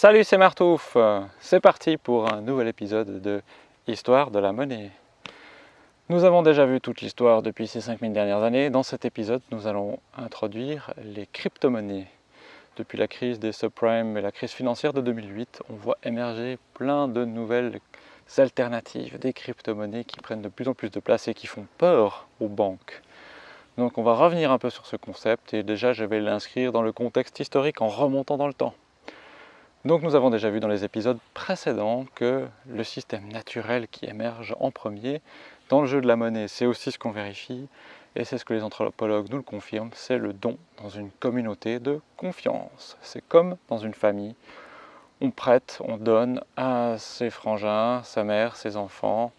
Salut, c'est Martouf C'est parti pour un nouvel épisode de Histoire de la monnaie. Nous avons déjà vu toute l'histoire depuis ces 5000 dernières années. Dans cet épisode, nous allons introduire les crypto-monnaies. Depuis la crise des subprimes et la crise financière de 2008, on voit émerger plein de nouvelles alternatives, des crypto-monnaies qui prennent de plus en plus de place et qui font peur aux banques. Donc on va revenir un peu sur ce concept et déjà je vais l'inscrire dans le contexte historique en remontant dans le temps. Donc nous avons déjà vu dans les épisodes précédents que le système naturel qui émerge en premier dans le jeu de la monnaie, c'est aussi ce qu'on vérifie, et c'est ce que les anthropologues nous le confirment, c'est le don dans une communauté de confiance. C'est comme dans une famille, on prête, on donne à ses frangins, sa mère, ses enfants,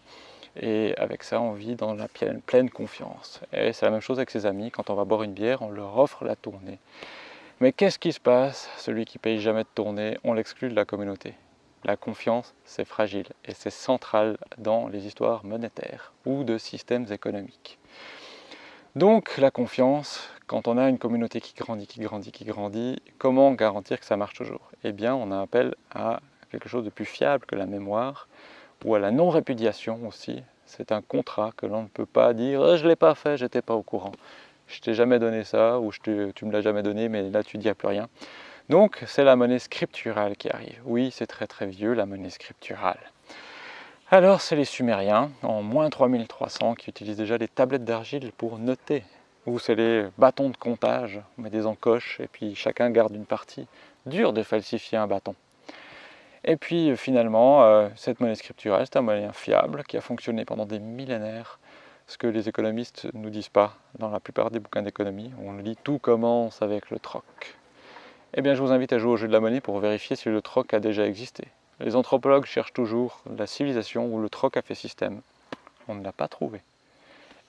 et avec ça on vit dans la pleine, confiance. Et c'est la même chose avec ses amis, quand on va boire une bière, on leur offre la tournée. Mais qu'est-ce qui se passe? Celui qui paye jamais de tournée, on l'exclut de la communauté. La confiance, c'est fragile et c'est central dans les histoires monétaires ou de systèmes économiques. Donc la confiance, quand on a une communauté qui grandit, qui grandit, qui grandit, comment garantir que ça marche toujours? Eh bien, on a appel à quelque chose de plus fiable que la mémoire ou à la non-répudiation aussi. C'est un contrat que l'on ne peut pas dire eh, « je ne l'ai pas fait, j'étais pas au courant » je t'ai jamais donné ça, ou tu me l'as jamais donné, mais là tu dis plus rien. Donc c'est la monnaie scripturale qui arrive. Oui, c'est très très vieux, la monnaie scripturale. Alors c'est les Sumériens, en moins 3300, qui utilisent déjà des tablettes d'argile pour noter. Ou c'est les bâtons de comptage, on met des encoches, et puis chacun garde une partie. Dur de falsifier un bâton. Et puis finalement, euh, cette monnaie scripturale, c'est un moyen fiable qui a fonctionné pendant des millénaires ce que les économistes ne nous disent pas dans la plupart des bouquins d'économie. On lit tout commence avec le troc. Eh bien, je vous invite à jouer au jeu de la monnaie pour vérifier si le troc a déjà existé. Les anthropologues cherchent toujours la civilisation où le troc a fait système. On ne l'a pas trouvé.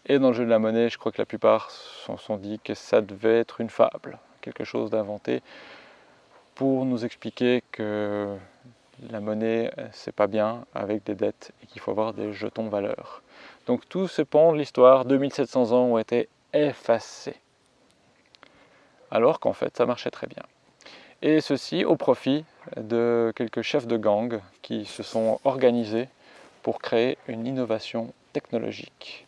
Et dans le jeu de la monnaie, je crois que la plupart se sont dit que ça devait être une fable, quelque chose d'inventé pour nous expliquer que la monnaie, c'est pas bien avec des dettes et qu'il faut avoir des jetons valeurs. Donc tous ces pans de l'histoire, 2700 ans, ont été effacés. Alors qu'en fait, ça marchait très bien. Et ceci au profit de quelques chefs de gang qui se sont organisés pour créer une innovation technologique.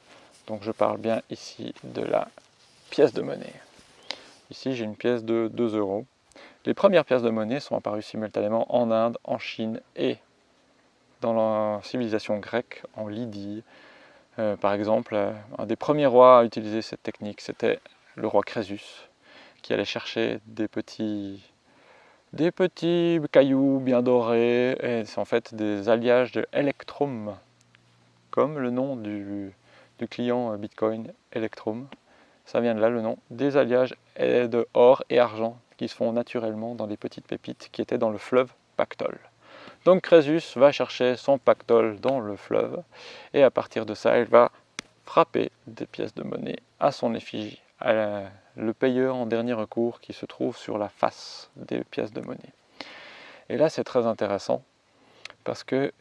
Donc je parle bien ici de la pièce de monnaie. Ici, j'ai une pièce de 2 euros. Les premières pièces de monnaie sont apparues simultanément en Inde, en Chine et dans la civilisation grecque, en Lydie, euh, par exemple, euh, un des premiers rois à utiliser cette technique, c'était le roi Crésus, qui allait chercher des petits, des cailloux bien dorés, et c'est en fait des alliages de Electrum, comme le nom du, client Bitcoin Electrum. Ça vient de là le nom, des alliages de or et argent qui se font naturellement dans les petites pépites qui étaient dans le fleuve Pactole. Donc Crésus va chercher son pactole dans le fleuve et à partir de ça, il va frapper des pièces de monnaie à son effigie, à le payeur en dernier recours qui se trouve sur la face des pièces de monnaie. Et là, c'est très intéressant parce que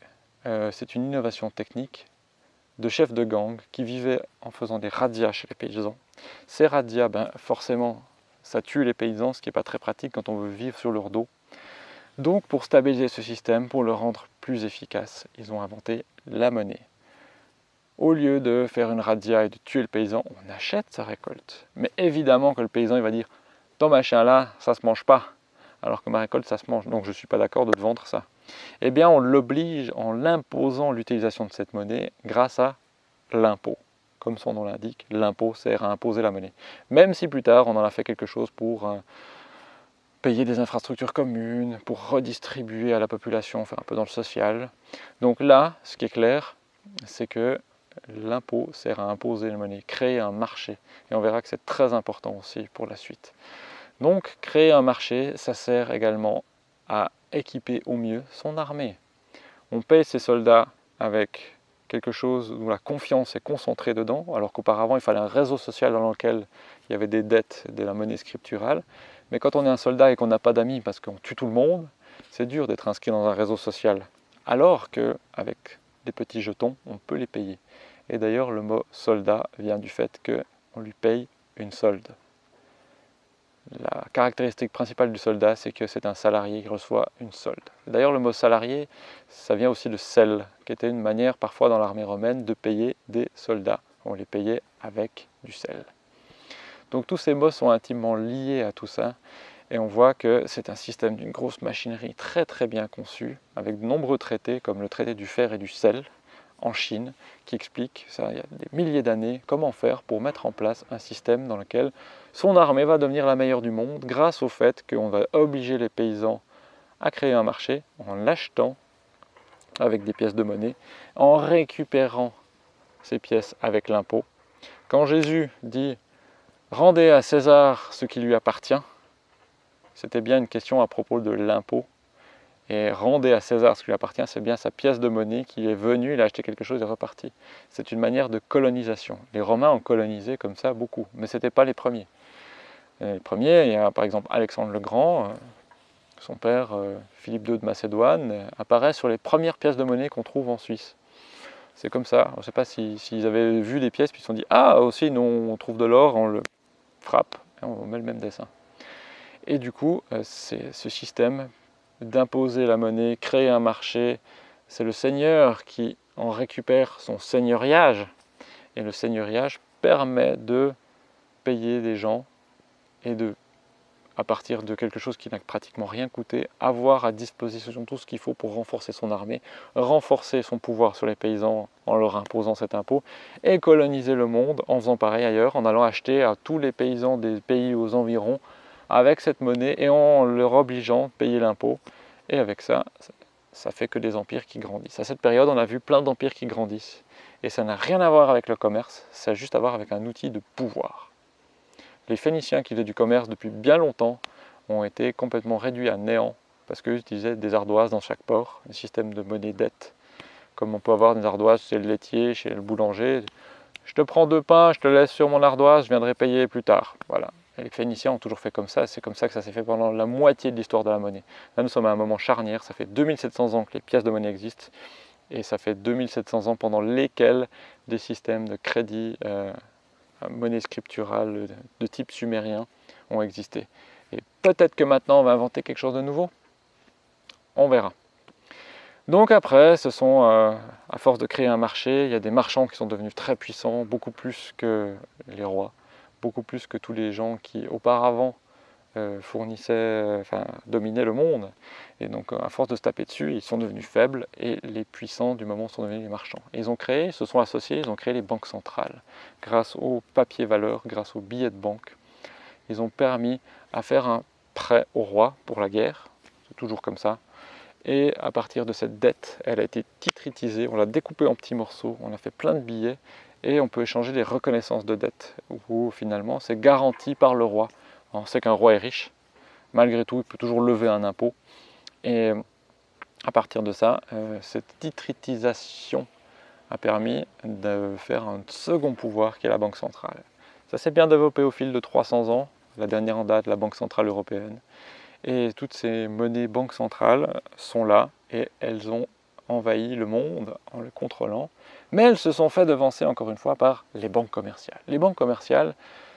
euh, c'est une innovation technique de chefs de gang qui vivaient en faisant des radias chez les paysans. Ces radias, ben, forcément, ça tue les paysans, ce qui n'est pas très pratique quand on veut vivre sur leur dos. Donc pour stabiliser ce système, pour le rendre plus efficace, ils ont inventé la monnaie. Au lieu de faire une radia et de tuer le paysan, on achète sa récolte. Mais évidemment que le paysan il va dire « ton machin là, ça se mange pas » alors que ma récolte ça se mange, donc je ne suis pas d'accord de vendre ça. Eh bien on l'oblige en l'imposant l'utilisation de cette monnaie grâce à l'impôt. Comme son nom l'indique, l'impôt sert à imposer la monnaie. Même si plus tard on en a fait quelque chose pour payer des infrastructures communes, pour redistribuer à la population, faire un peu dans le social. Donc là, ce qui est clair, c'est que l'impôt sert à imposer la monnaie, créer un marché. Et on verra que c'est très important aussi pour la suite. Donc créer un marché, ça sert également à équiper au mieux son armée. On paye ses soldats avec quelque chose où la confiance est concentrée dedans, alors qu'auparavant il fallait un réseau social dans lequel il y avait des dettes de la monnaie scripturale. Mais quand on est un soldat et qu'on n'a pas d'amis parce qu'on tue tout le monde, c'est dur d'être inscrit dans un réseau social. Alors qu'avec des petits jetons, on peut les payer. Et d'ailleurs, le mot soldat vient du fait qu'on lui paye une solde. la caractéristique principale du soldat, c'est que c'est un salarié qui reçoit une solde. D'ailleurs, le mot salarié, ça vient aussi de sel, qui était une manière parfois dans l'armée romaine de payer des soldats. On les payait avec du sel. Donc tous ces mots sont intimement liés à tout ça, et on voit que c'est un système d'une grosse machinerie très très bien conçu, avec de nombreux traités, comme le traité du fer et du sel, en Chine, qui explique, ça il y a des milliers d'années, comment faire pour mettre en place un système dans lequel son armée va devenir la meilleure du monde grâce au fait qu'on va obliger les paysans à créer un marché en l'achetant avec des pièces de monnaie, en récupérant ces pièces avec l'impôt. Quand Jésus dit « rendez à César ce qui lui appartient », c'était bien une question à propos de l'impôt. Et rendez à César ce qui lui appartient, c'est bien sa pièce de monnaie qui est venue, il a acheté quelque chose et reparti. C'est une manière de colonisation. Les Romains ont colonisé comme ça beaucoup, mais ce n'étaient pas les premiers. Les premiers, il y a par exemple Alexandre le Grand, euh, son père euh, Philippe II de Macédoine, euh, apparaît sur les premières pièces de monnaie qu'on trouve en Suisse. C'est comme ça. On ne sait pas s'ils avaient vu des pièces puis ils se sont dit « Ah, aussi, nous, on trouve de l'or, on le frappe et on met le même dessin. » Et du coup, c'est ce système d'imposer la monnaie, créer un marché, c'est le seigneur qui en récupère son seigneuriage. Et le seigneuriage permet de payer des gens et de, à partir de quelque chose qui n'a pratiquement rien coûté, avoir à disposition tout ce qu'il faut pour renforcer son armée, renforcer son pouvoir sur les paysans en leur imposant cet impôt, et coloniser le monde en faisant pareil ailleurs, en allant acheter à tous les paysans des pays aux environs avec cette monnaie et en leur obligeant à payer l'impôt. Et avec ça, ça fait que des empires qui grandissent. À cette période, on a vu plein d'empires qui grandissent. Et ça n'a rien à voir avec le commerce, ça a juste à voir avec un outil de pouvoir. Les Phéniciens qui faisaient du commerce depuis bien longtemps ont été complètement réduits à néant parce qu'ils utilisaient des ardoises dans chaque port, un système de monnaie dette. Comme on peut avoir des ardoises chez le laitier, chez le boulanger. Je te prends deux pains, je te laisse sur mon ardoise, je viendrai payer plus tard. Voilà. les Phéniciens ont toujours fait comme ça, c'est comme ça que ça s'est fait pendant la moitié de l'histoire de la monnaie. Là, nous sommes à un moment charnière, ça fait 2700 ans que les pièces de monnaie existent, et ça fait 2700 ans pendant lesquels des systèmes de crédit euh, monnaie scripturale de type sumérien ont existé. Et peut-être que maintenant on va inventer quelque chose de nouveau. On verra. Donc après, ce sont, euh, à force de créer un marché, il y a des marchands qui sont devenus très puissants, beaucoup plus que les rois, beaucoup plus que tous les gens qui auparavant euh, fournissaient, euh, enfin, dominaient le monde. Et donc, à force de se taper dessus, ils sont devenus faibles et les puissants du moment sont devenus les marchands. ils ont créé, se sont associés, ils ont créé les banques centrales. Grâce aux papiers valeurs, grâce aux billets de banque, ils ont permis à faire un prêt au roi pour la guerre. Toujours comme ça. Et à partir de cette dette, elle a été titritisée, on l'a découpée en petits morceaux, on a fait plein de billets et on peut échanger des reconnaissances de dette où finalement c'est garanti par le roi. On sait qu'un roi est riche, malgré tout, il peut toujours lever un impôt. Et à partir de ça, euh, cette titritisation a permis de faire un second pouvoir qui est la Banque centrale. Ça s'est bien développé au fil de 300 ans, la dernière en date, la Banque centrale européenne. Et toutes ces monnaies banques centrales sont là et elles ont envahi le monde en le contrôlant. Mais elles se sont fait devancer encore une fois par les banques commerciales. Les banques commerciales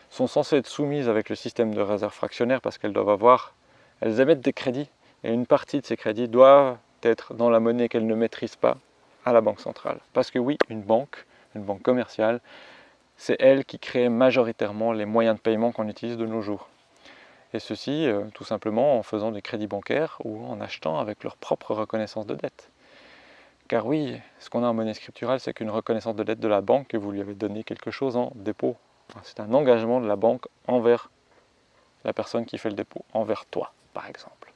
sont censées être soumises avec le système de réserve fractionnaire parce qu'elles doivent avoir, elles émettent des crédits et une partie de ces crédits doivent être dans la monnaie qu'elles ne maîtrisent pas à la banque centrale. Parce que oui, une banque, une banque commerciale, c'est elle qui crée majoritairement les moyens de paiement qu'on utilise de nos jours. Et ceci, euh, tout simplement en faisant des crédits bancaires ou en achetant avec leur propre reconnaissance de dette. Car oui, ce qu'on a en monnaie scripturale, c'est qu'une reconnaissance de dette de la banque, que vous lui avez donné quelque chose en dépôt c'est un engagement de la banque envers la personne qui fait le dépôt, envers toi, par exemple.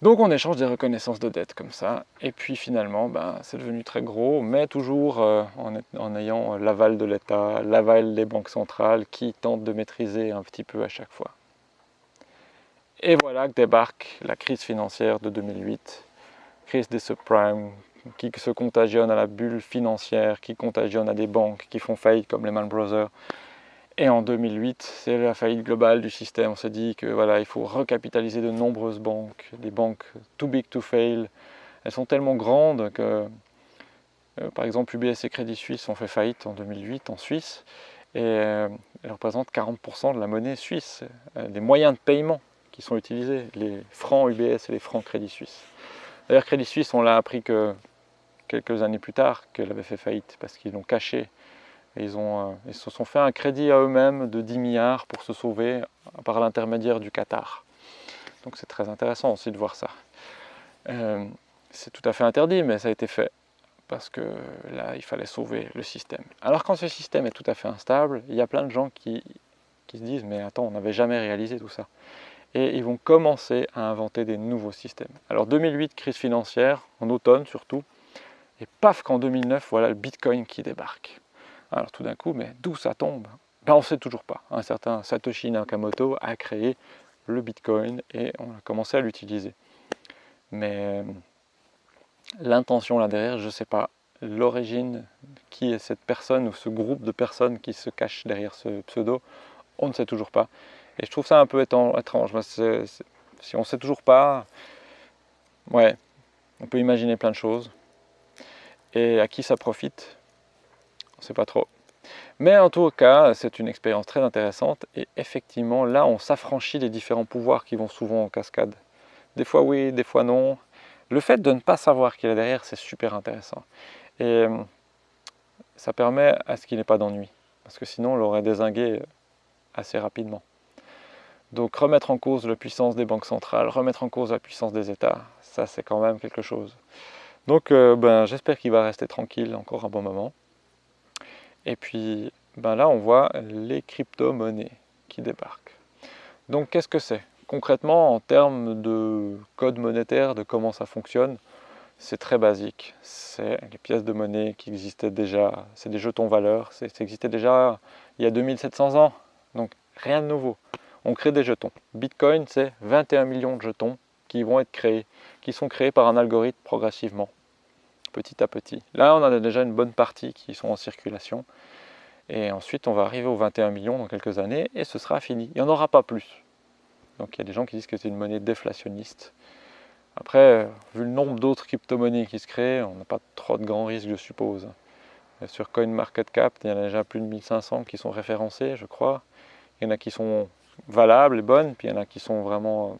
Donc on échange des reconnaissances de dette comme ça, et puis finalement, ben, c'est devenu très gros, mais toujours euh, en, ayant l'aval de l'État, l'aval des banques centrales qui tentent de maîtriser un petit peu à chaque fois. Et voilà que débarque la crise financière de 2008, crise des subprimes, qui se contagionne à la bulle financière, qui contagionne à des banques qui font faillite comme Lehman Brothers. Et en 2008, c'est la faillite globale du système. On s'est dit que voilà, il faut recapitaliser de nombreuses banques, des banques too big to fail. Elles sont tellement grandes que, euh, par exemple, UBS et Crédit Suisse ont fait faillite en 2008 en Suisse. et elle représente 40% de la monnaie suisse, des moyens de paiement qui sont utilisés, les francs UBS et les francs Crédit Suisse. D'ailleurs, Crédit Suisse, on l'a appris que quelques années plus tard qu'elle avait fait faillite parce qu'ils l'ont caché. ils, ont, ils se sont fait un crédit à eux-mêmes de 10 milliards pour se sauver par l'intermédiaire du Qatar. Donc c'est très intéressant aussi de voir ça. Euh, c'est tout à fait interdit, mais ça a été fait parce que là, il fallait sauver le système. Alors quand ce système est tout à fait instable, il y a plein de gens qui, qui se disent « mais attends, on n'avait jamais réalisé tout ça ». Et ils vont commencer à inventer des nouveaux systèmes. Alors 2008, crise financière, en automne surtout, et paf qu'en 2009, voilà le Bitcoin qui débarque. Alors tout d'un coup, mais d'où ça tombe? Ben, On ne sait toujours pas. Un certain Satoshi Nakamoto a créé le Bitcoin et on a commencé à l'utiliser. Mais euh, l'intention là derrière, je ne sais pas. L'origine, qui est cette personne ou ce groupe de personnes qui se cachent derrière ce pseudo, on ne sait toujours pas. Et je trouve ça un peu étrange. si on ne sait toujours pas, ouais, on peut imaginer plein de choses. Et à qui ça profite On ne sait pas trop. Mais en tout cas, c'est une expérience très intéressante et effectivement, là, on s'affranchit des différents pouvoirs qui vont souvent en cascade. Des fois oui, des fois non. Le fait de ne pas savoir qui est derrière, c'est super intéressant. Et euh, ça permet à ce qu'il n'y ait pas d'ennui. Parce que sinon, on l'aurait désingué assez rapidement. Donc remettre en cause la puissance des banques centrales, remettre en cause la puissance des États, ça c'est quand même quelque chose. Donc euh, ben, j'espère qu'il va rester tranquille encore un bon moment. Et puis ben là, on voit les crypto-monnaies qui débarquent. Donc qu'est-ce que c'est? Concrètement, en termes de code monétaire, de comment ça fonctionne, c'est très basique. C'est les pièces de monnaie qui existaient déjà, c'est des jetons valeurs, ça existait déjà il y a 2700 ans, donc rien de nouveau. On crée des jetons. Bitcoin, c'est 21 millions de jetons qui vont être créés, qui sont créés par un algorithme progressivement petit à petit. Là, on a déjà une bonne partie qui sont en circulation. Et ensuite, on va arriver aux 21 millions dans quelques années et ce sera fini. Il n'y en aura pas plus. Donc il y a des gens qui disent que c'est une monnaie déflationniste. Après, vu le nombre d'autres crypto-monnaies qui se créent, on n'a pas trop de grands risques, je suppose. Sur CoinMarketCap, il y en a déjà plus de 1500 qui sont référencés, je crois. Il y en a qui sont valables et bonnes, puis il y en a qui sont vraiment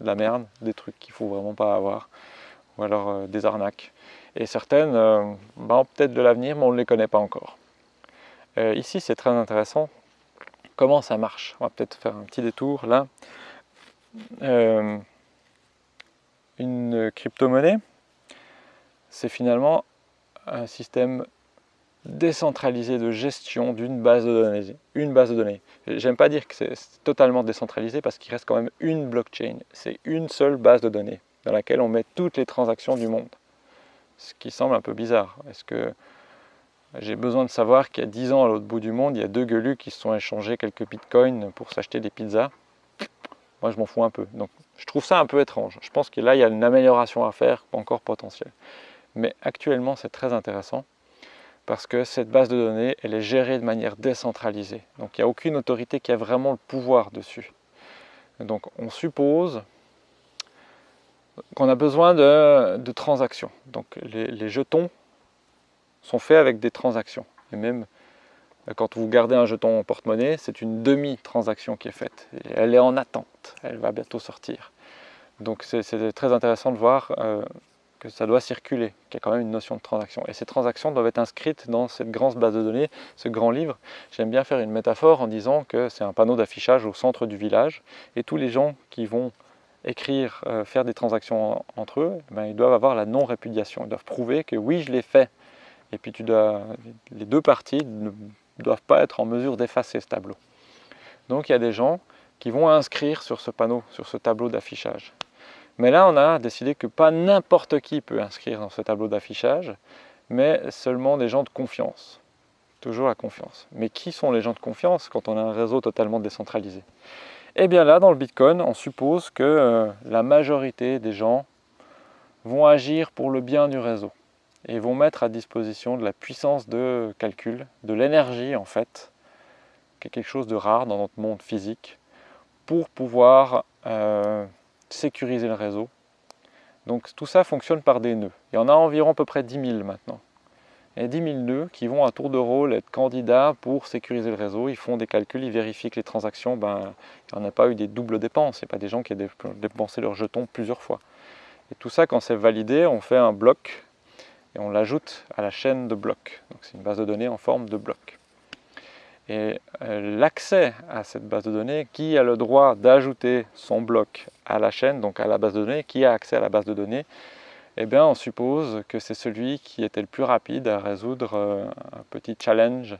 de la merde, des trucs qu'il ne faut vraiment pas avoir ou alors euh, des arnaques. Et certaines euh, ont peut-être de l'avenir, mais on ne les connaît pas encore. Euh, ici, c'est très intéressant. Comment ça marche On va peut-être faire un petit détour là. une crypto-monnaie, c'est finalement un système décentralisé de gestion d'une base de données. Une base de données. J'aime pas dire que c'est totalement décentralisé parce qu'il reste quand même une blockchain. C'est une seule base de données dans laquelle on met toutes les transactions du monde. Ce qui semble un peu bizarre. Est-ce que j'ai besoin de savoir qu'il y a 10 ans à l'autre bout du monde, il y a deux gueulus qui se sont échangés quelques bitcoins pour s'acheter des pizzas? Moi, je m'en fous un peu. Donc, je trouve ça un peu étrange. Je pense que là, il y a une amélioration à faire, encore potentielle. Mais actuellement, c'est très intéressant parce que cette base de données, elle est gérée de manière décentralisée. Donc, il n'y a aucune autorité qui a vraiment le pouvoir dessus. Donc, on suppose qu'on a besoin de, transactions. Donc les, jetons sont faits avec des transactions. Et même euh, quand vous gardez un jeton en porte-monnaie, c'est une demi-transaction qui est faite. elle est en attente, elle va bientôt sortir. Donc c'est très intéressant de voir euh, que ça doit circuler, qu'il y a quand même une notion de transaction. Et ces transactions doivent être inscrites dans cette grande base de données, ce grand livre. J'aime bien faire une métaphore en disant que c'est un panneau d'affichage au centre du village, et tous les gens qui vont écrire, euh, faire des transactions entre eux, ben, ils doivent avoir la non-répudiation. Ils doivent prouver que oui, je l'ai fait. Et puis les deux parties ne doivent pas être en mesure d'effacer ce tableau. Donc il y a des gens qui vont inscrire sur ce panneau, sur ce tableau d'affichage. Mais là, on a décidé que pas n'importe qui peut inscrire dans ce tableau d'affichage, mais seulement des gens de confiance. Toujours la confiance. Mais qui sont les gens de confiance quand on a un réseau totalement décentralisé? Et eh bien là, dans le Bitcoin, on suppose que euh, la majorité des gens vont agir pour le bien du réseau et vont mettre à disposition de la puissance de calcul, de l'énergie en fait, qui est quelque chose de rare dans notre monde physique, pour pouvoir euh, sécuriser le réseau. Donc tout ça fonctionne par des nœuds. Il y en a environ à peu près 10 000 maintenant. Et 10 000 nœuds qui vont à tour de rôle être candidats pour sécuriser le réseau. Ils font des calculs, ils vérifient que les transactions, ben, il n'y en a pas eu des doubles dépenses. Il n'y a pas des gens qui ont dépensé leurs jetons plusieurs fois. Et tout ça, quand c'est validé, on fait un bloc et on l'ajoute à la chaîne de blocs. Donc c'est une base de données en forme de bloc. Et euh, l'accès à cette base de données, qui a le droit d'ajouter son bloc à la chaîne, donc à la base de données, qui a accès à la base de données, eh bien on suppose que c'est celui qui était le plus rapide à résoudre euh, un petit challenge.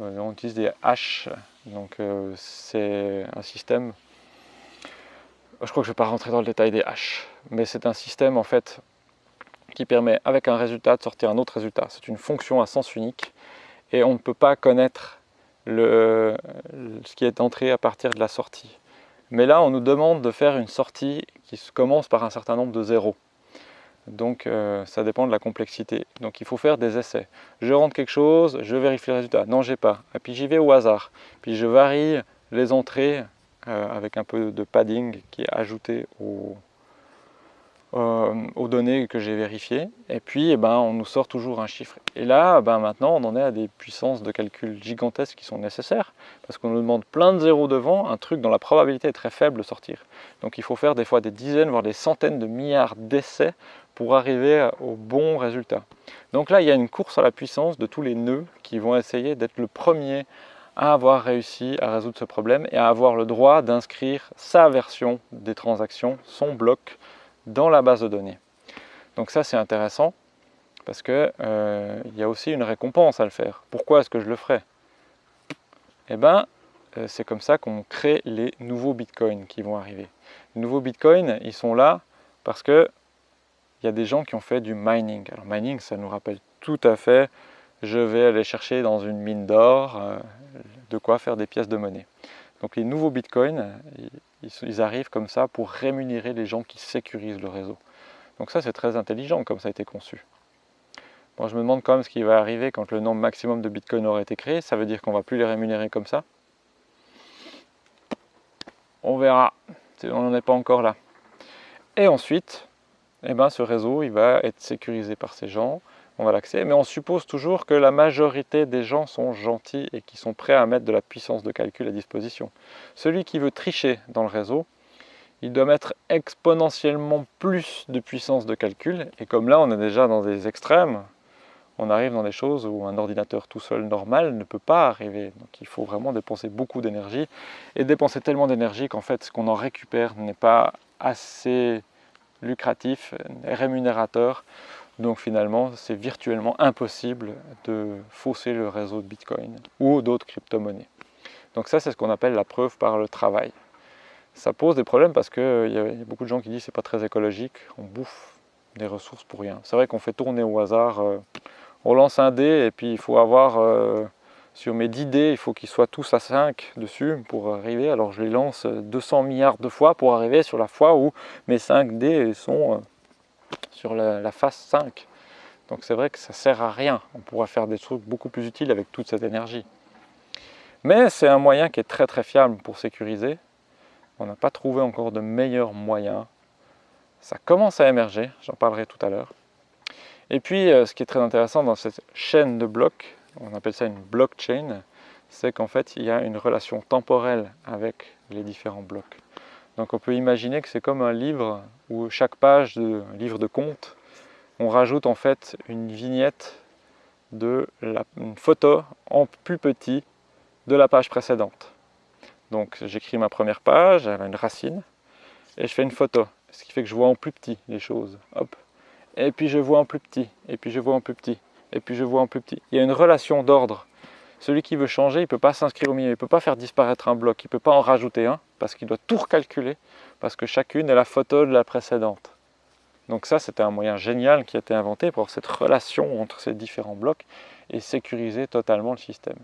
Euh, on utilise des haches, donc c'est un système, je crois que je ne vais pas rentrer dans le détail des haches, mais c'est un système en fait qui permet avec un résultat de sortir un autre résultat. C'est une fonction à sens unique et on ne peut pas connaître ce qui est entré à partir de la sortie. Mais là, on nous demande de faire une sortie qui commence par un certain nombre de zéros. Donc euh, ça dépend de la complexité. Donc il faut faire des essais. Je rentre quelque chose, je vérifie le résultat. Non, j'ai pas. Et puis j'y vais au hasard. Puis je varie les entrées euh, avec un peu de padding qui est ajouté au, aux données que j'ai vérifiées. Et puis, eh ben, on nous sort toujours un chiffre. Et là, ben, maintenant, on en est à des puissances de calcul gigantesques qui sont nécessaires, parce qu'on nous demande plein de zéros devant, un truc dont la probabilité est très faible de sortir. Donc il faut faire des fois des dizaines, voire des centaines de milliards d'essais pour arriver au bon résultat. Donc là, il y a une course à la puissance de tous les nœuds qui vont essayer d'être le premier à avoir réussi à résoudre ce problème et à avoir le droit d'inscrire sa version des transactions, son bloc, dans la base de données. Donc ça c'est intéressant parce qu'il euh, y a aussi une récompense à le faire. Pourquoi est-ce que je le ferai Eh bien, euh, c'est comme ça qu'on crée les nouveaux bitcoins qui vont arriver. Les nouveaux bitcoins, ils sont là parce que il y a des gens qui ont fait du mining. Alors mining, ça nous rappelle tout à fait, je vais aller chercher dans une mine d'or euh, de quoi faire des pièces de monnaie. Donc les nouveaux bitcoins, ils, arrivent comme ça pour rémunérer les gens qui sécurisent le réseau. Donc ça c'est très intelligent comme ça a été conçu. Moi je me demande quand même ce qui va arriver quand le nombre maximum de bitcoins aura été créé. Ça veut dire qu'on ne va plus les rémunérer comme ça. On verra, on n'en est pas encore là. Et ensuite, eh ben, ce réseau il va être sécurisé par ces gens on va l'accéder, mais on suppose toujours que la majorité des gens sont gentils et qui sont prêts à mettre de la puissance de calcul à disposition. Celui qui veut tricher dans le réseau, il doit mettre exponentiellement plus de puissance de calcul, et comme là on est déjà dans des extrêmes, on arrive dans des choses où un ordinateur tout seul normal ne peut pas arriver. Donc il faut vraiment dépenser beaucoup d'énergie, et dépenser tellement d'énergie qu'en fait ce qu'on en récupère n'est pas assez lucratif, rémunérateur donc finalement, c'est virtuellement impossible de fausser le réseau de Bitcoin ou d'autres crypto-monnaies. Donc ça, c'est ce qu'on appelle la preuve par le travail. Ça pose des problèmes parce qu'il y, a beaucoup de gens qui disent que c'est pas très écologique, on bouffe des ressources pour rien. C'est vrai qu'on fait tourner au hasard, euh, on lance un dé et puis il faut avoir, euh, sur mes 10 dés, il faut qu'ils soient tous à 5 dessus pour arriver. Alors je les lance 200 milliards de fois pour arriver sur la fois où mes 5 dés sont euh, sur la, phase 5. Donc c'est vrai que ça sert à rien. On pourra faire des trucs beaucoup plus utiles avec toute cette énergie. Mais c'est un moyen qui est très très fiable pour sécuriser. On n'a pas trouvé encore de meilleurs moyens. Ça commence à émerger, j'en parlerai tout à l'heure. Et puis, euh, ce qui est très intéressant dans cette chaîne de blocs, on appelle ça une blockchain, c'est qu'en fait, il y a une relation temporelle avec les différents blocs. Donc on peut imaginer que c'est comme un livre où chaque page de livre de compte, on rajoute en fait une vignette de la, photo en plus petit de la page précédente. Donc j'écris ma première page, elle a une racine, et je fais une photo, ce qui fait que je vois en plus petit les choses. Et puis je vois en plus petit, et puis je vois en plus petit, et puis je vois en plus petit. Il y a une relation d'ordre celui qui veut changer, il ne peut pas s'inscrire au milieu, il ne peut pas faire disparaître un bloc, il ne peut pas en rajouter un, parce qu'il doit tout recalculer, parce que chacune est la photo de la précédente. Donc ça, c'était un moyen génial qui a été inventé pour cette relation entre ces différents blocs et sécuriser totalement le système.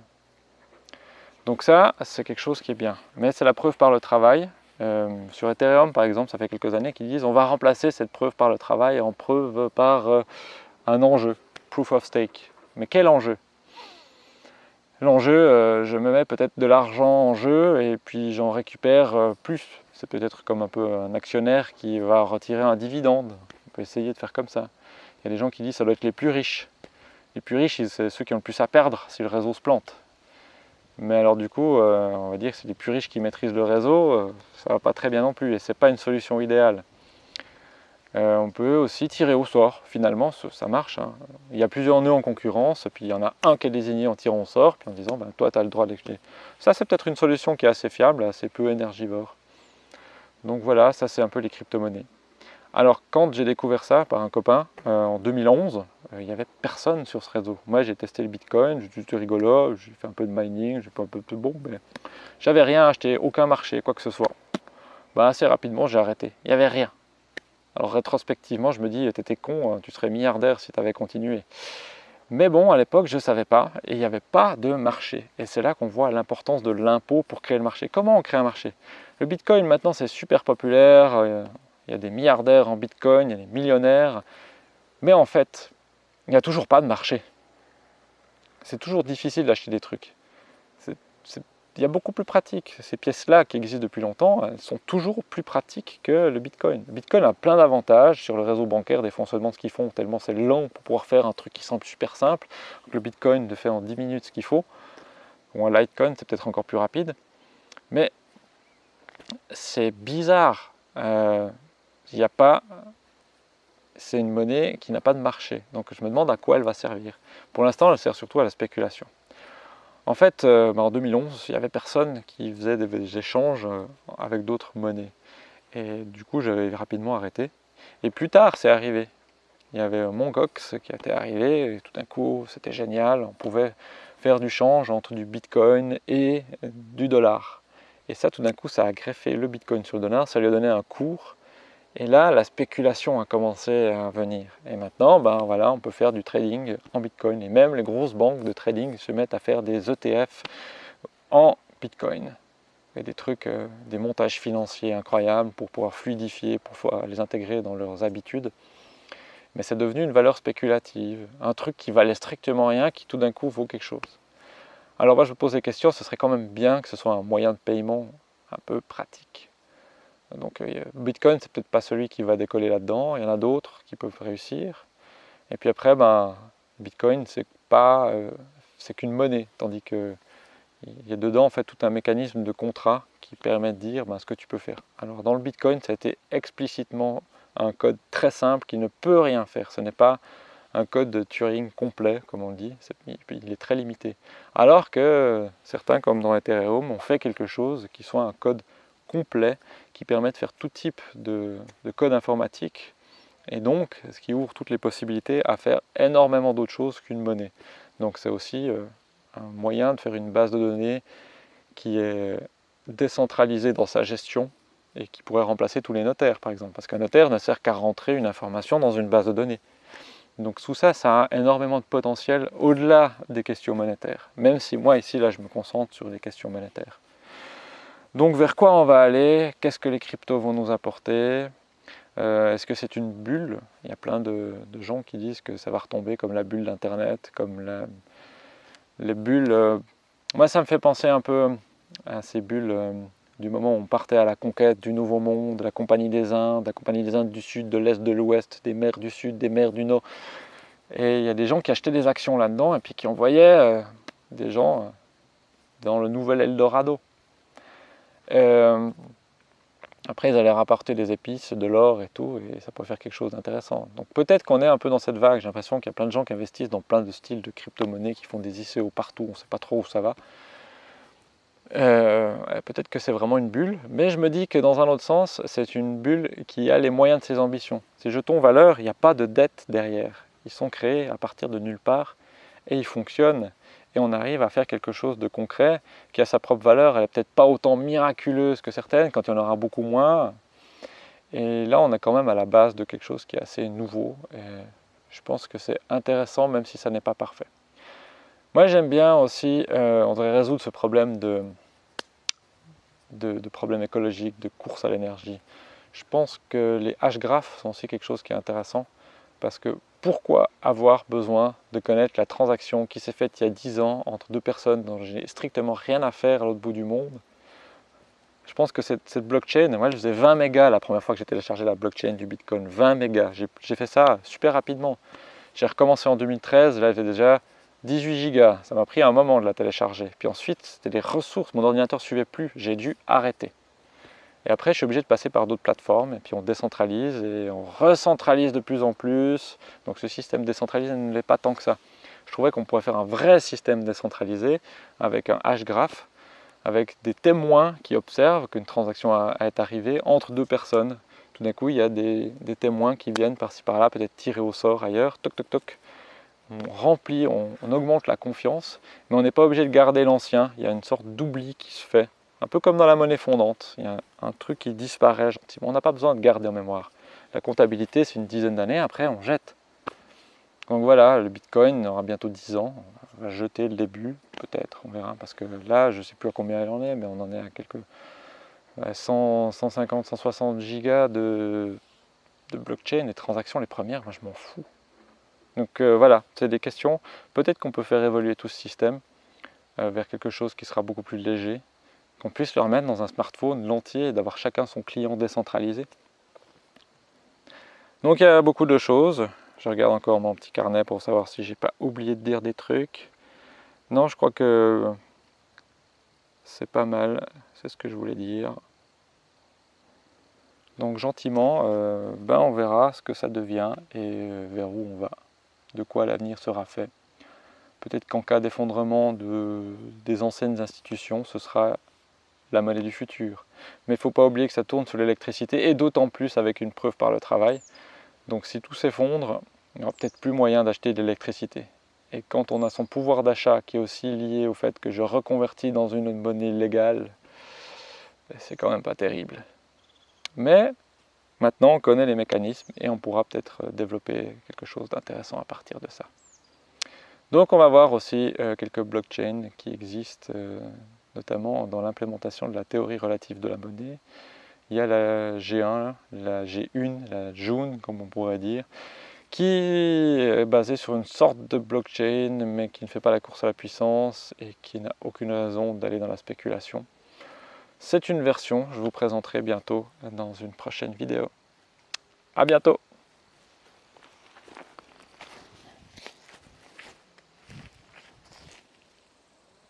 Donc ça, c'est quelque chose qui est bien. Mais c'est la preuve par le travail. Euh, sur Ethereum, par exemple, ça fait quelques années qu'ils disent on va remplacer cette preuve par le travail en preuve par euh, un enjeu, proof of stake. Mais quel enjeu? L'enjeu, euh, je me mets peut-être de l'argent en jeu et puis j'en récupère euh, plus. C'est peut-être comme un peu un actionnaire qui va retirer un dividende. On peut essayer de faire comme ça. Il y a des gens qui disent que ça doit être les plus riches. les plus riches, c'est ceux qui ont le plus à perdre si le réseau se plante. Mais alors du coup, euh, on va dire que c'est les plus riches qui maîtrisent le réseau, ça va pas très bien non plus et c'est pas une solution idéale. Euh, on peut aussi tirer au sort, finalement ça marche. Hein. Il y a plusieurs nœuds en concurrence, puis il y en a un qui est désigné en tirant au sort, puis en disant ben, toi tu as le droit de. Ça c'est peut-être une solution qui est assez fiable, assez peu énergivore. Donc voilà, ça c'est un peu les crypto-monnaies. Alors quand j'ai découvert ça par un copain euh, en 2011, euh, il n'y avait personne sur ce réseau. Moi j'ai testé le Bitcoin, j'ai juste rigolo, j'ai fait un peu de mining, j'ai fait un peu de bon, mais j'avais rien acheté, aucun marché, quoi que ce soit. Bah, assez rapidement j'ai arrêté, il n'y avait rien. Alors rétrospectivement je me dis, t'étais con, hein, tu serais milliardaire si tu avais continué. Mais bon, à l'époque, je ne savais pas et il n'y avait pas de marché. Et c'est là qu'on voit l'importance de l'impôt pour créer le marché. Comment on crée un marché? Le Bitcoin, maintenant, c'est super populaire. Euh, il y a des milliardaires en Bitcoin, il y a des millionnaires. Mais en fait, il n'y a toujours pas de marché. C'est toujours difficile d'acheter des trucs. Il y a beaucoup plus pratique. Ces pièces-là qui existent depuis longtemps, elles sont toujours plus pratiques que le Bitcoin. Le Bitcoin a plein d'avantages sur le réseau bancaire, des fois on ce qu'ils font, tellement c'est lent pour pouvoir faire un truc qui semble super simple. le Bitcoin le fait en 10 minutes ce qu'il faut. Ou un Litecoin, c'est peut-être encore plus rapide. Mais c'est bizarre. Euh, il n'y a pas, c'est une monnaie qui n'a pas de marché. Donc je me demande à quoi elle va servir. Pour l'instant, elle sert surtout à la spéculation. En fait, euh, bah, en 2011, il n'y avait personne qui faisait des, échanges euh, avec d'autres monnaies. Et du coup, j'avais rapidement arrêté. Et plus tard, c'est arrivé. Il y avait Mongox qui était arrivé, tout d'un coup, c'était génial. On pouvait faire du change entre du Bitcoin et du dollar. Et ça, tout d'un coup, ça a greffé le Bitcoin sur le dollar, ça lui a donné un cours et là, la spéculation a commencé à venir. Et maintenant, ben voilà, on peut faire du trading en Bitcoin. Et même les grosses banques de trading se mettent à faire des ETF en Bitcoin. Et des trucs, euh, des montages financiers incroyables pour pouvoir fluidifier, pour pouvoir les intégrer dans leurs habitudes. Mais c'est devenu une valeur spéculative, un truc qui valait strictement rien, qui tout d'un coup vaut quelque chose. Alors moi je me pose des questions, ce serait quand même bien que ce soit un moyen de paiement un peu pratique. Donc euh, Bitcoin, c'est peut-être pas celui qui va décoller là-dedans, il y en a d'autres qui peuvent réussir. Et puis après, ben, Bitcoin, c'est pas, euh, c'est qu'une monnaie, tandis que il y a dedans en fait tout un mécanisme de contrat qui permet de dire ben, ce que tu peux faire. Alors dans le Bitcoin, ça a été explicitement un code très simple qui ne peut rien faire. Ce n'est pas un code de Turing complet, comme on dit, il est très limité. Alors que certains, comme dans Ethereum, ont fait quelque chose qui soit un code complet qui permet de faire tout type de, code informatique et donc ce qui ouvre toutes les possibilités à faire énormément d'autres choses qu'une monnaie. Donc c'est aussi euh, un moyen de faire une base de données qui est décentralisée dans sa gestion et qui pourrait remplacer tous les notaires par exemple, parce qu'un notaire ne sert qu'à rentrer une information dans une base de données. Donc tout ça, ça a énormément de potentiel au-delà des questions monétaires, même si moi ici là je me concentre sur les questions monétaires. Donc vers quoi on va aller? Qu'est-ce que les cryptos vont nous apporter? Euh, Est-ce que c'est une bulle? Il y a plein de, gens qui disent que ça va retomber comme la bulle d'Internet, comme les bulles... Euh, moi ça me fait penser un peu à ces bulles euh, du moment où on partait à la conquête du Nouveau Monde, la Compagnie des Indes, la Compagnie des Indes du Sud, de l'Est, de l'Ouest, des mers du Sud, des mers du Nord. Et il y a des gens qui achetaient des actions là-dedans et puis qui envoyaient des gens dans le nouvel Eldorado. Euh, après, ils allaient rapporter des épices, de l'or et tout, et ça pourrait faire quelque chose d'intéressant. Donc peut-être qu'on est un peu dans cette vague. J'ai l'impression qu'il y a plein de gens qui investissent dans plein de styles de crypto-monnaies, qui font des ICO partout, on ne sait pas trop où ça va. Euh, peut-être que c'est vraiment une bulle, mais je me dis que dans un autre sens, c'est une bulle qui a les moyens de ses ambitions. Ces jetons valeurs, il n'y a pas de dette derrière. Ils sont créés à partir de nulle part et ils fonctionnent on arrive à faire quelque chose de concret qui a sa propre valeur. Elle n'est peut-être pas autant miraculeuse que certaines, quand il y en aura beaucoup moins. Et là, on est quand même à la base de quelque chose qui est assez nouveau. Et je pense que c'est intéressant, même si ça n'est pas parfait. Moi, j'aime bien aussi, euh, on devrait résoudre ce problème de, de, de problème écologique, de course à l'énergie. Je pense que les H-graphes sont aussi quelque chose qui est intéressant parce que pourquoi avoir besoin de connaître la transaction qui s'est faite il y a 10 ans entre deux personnes dont je n'ai strictement rien à faire à l'autre bout du monde? Je pense que cette, blockchain, moi je faisais 20 mégas la première fois que j'ai téléchargé la blockchain du Bitcoin, 20 mégas. J'ai fait ça super rapidement. J'ai recommencé en 2013, là j'ai déjà 18 gigas. Ça m'a pris un moment de la télécharger. Puis ensuite, c'était les ressources. Mon ordinateur ne suivait plus. J'ai dû arrêter. Et après, je suis obligé de passer par d'autres plateformes. Et puis on décentralise et on recentralise de plus en plus. Donc ce système décentralisé ne l'est pas tant que ça. Je trouvais qu'on pourrait faire un vrai système décentralisé avec un H-graph, avec des témoins qui observent qu'une transaction est arrivée entre deux personnes. Tout d'un coup, il y a des, témoins qui viennent par-ci par-là, peut-être tirer au sort ailleurs, toc toc toc. On remplit, on, augmente la confiance, mais on n'est pas obligé de garder l'ancien. Il y a une sorte d'oubli qui se fait, un peu comme dans la monnaie fondante. Il y a un truc qui disparaît gentiment. On n'a pas besoin de garder en mémoire. La comptabilité, c'est une dizaine d'années, après on jette. Donc voilà, le Bitcoin aura bientôt 10 ans. On va jeter le début, peut-être, on verra. Parce que là, je ne sais plus à combien il en est, mais on en est à quelques 100, 150, 160 gigas de, blockchain et transactions les premières. Moi, je m'en fous. Donc euh, voilà, c'est des questions. Peut-être qu'on peut faire évoluer tout ce système euh, vers quelque chose qui sera beaucoup plus léger, qu'on puisse le remettre dans un smartphone l'entier et d'avoir chacun son client décentralisé. Donc il y a beaucoup de choses. Je regarde encore mon petit carnet pour savoir si j'ai pas oublié de dire des trucs. Non, je crois que c'est pas mal, c'est ce que je voulais dire. Donc gentiment, euh, ben on verra ce que ça devient et euh, vers où on va, de quoi l'avenir sera fait. Peut-être qu'en cas d'effondrement de, des anciennes institutions, ce sera la monnaie du futur. Mais il ne faut pas oublier que ça tourne sur l'électricité et d'autant plus avec une preuve par le travail. Donc si tout s'effondre, il n'y aura peut-être plus moyen d'acheter de l'électricité. Et quand on a son pouvoir d'achat qui est aussi lié au fait que je reconvertis dans une monnaie légale, ben, c'est quand même pas terrible. Mais maintenant on connaît les mécanismes et on pourra peut-être développer quelque chose d'intéressant à partir de ça. Donc on va voir aussi euh, quelques blockchains qui existent, euh, notamment dans l'implémentation de la théorie relative de la monnaie, il y a la G1, la G1, la June comme on pourrait dire, qui est basée sur une sorte de blockchain mais qui ne fait pas la course à la puissance et qui n'a aucune raison d'aller dans la spéculation. C'est une version, je vous présenterai bientôt dans une prochaine vidéo. A bientôt